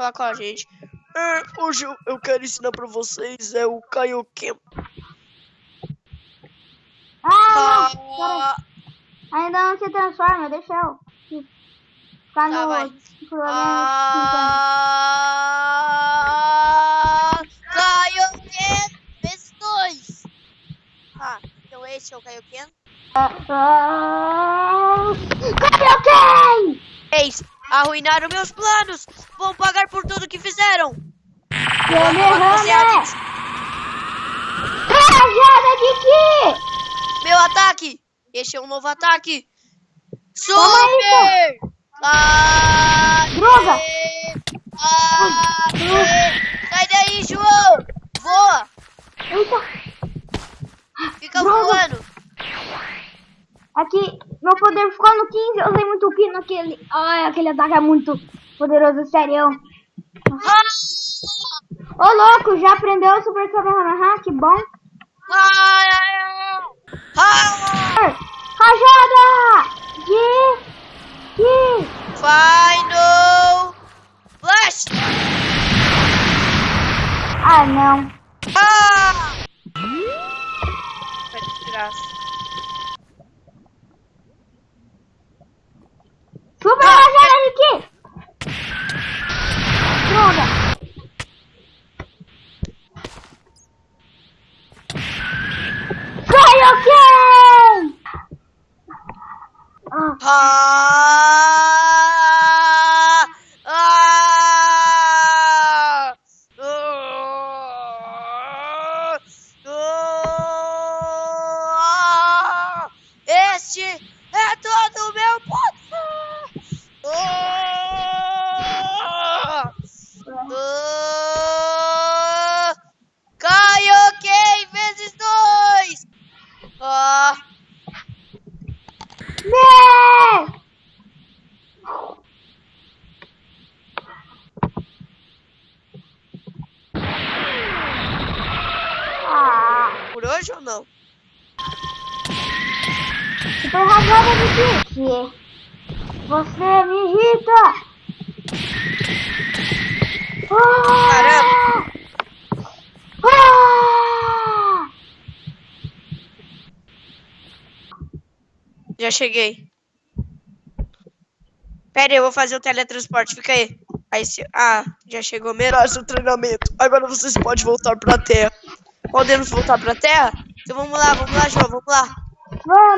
falar com a gente. É, hoje eu, eu quero ensinar pra vocês é o Kaioken. Ah, Ah. Ainda não se transforma, deixa eu. Tá no Tá, ah, Kaioken vezes dois. Ah, então esse é o Kaioken. 50. Ah, Kaioken! Arruinaram meus planos. Vão pagar por tudo que fizeram. Kamehameha! Kiki! Meu ataque! Este é um novo ataque! Super! Ah, Droga! ah, Sai daí, João! Voa! Eita! Fica Droga! voando! Aqui, meu poder ficou no 15, eu usei muito ki naquele. Ai, aquele ataque é muito poderoso, sério. Ô louco, já aprendeu o Super Kamehameha? Que bom. ai, ai, ai. Rajada! De... De... Final Flash! Ah, não. Ah! Vai desgraça. Super Rajada de Ki! Droga! Kaioken! Ah, Ah! Ah! Este é todo o meu poder! Ah! Ah! Kaioken vezes dois! Ah! né! Ah, Por hoje ou não? super rajada de! Que Você me irrita! Caramba. Ah! Já cheguei. Pera aí, eu vou fazer o teletransporte, fica aí. Aí se... Ah, já chegou mesmo. seu treinamento. Agora vocês podem voltar pra Terra. Podemos voltar pra Terra? Então vamos lá, vamos lá, João, vamos lá. Vamos!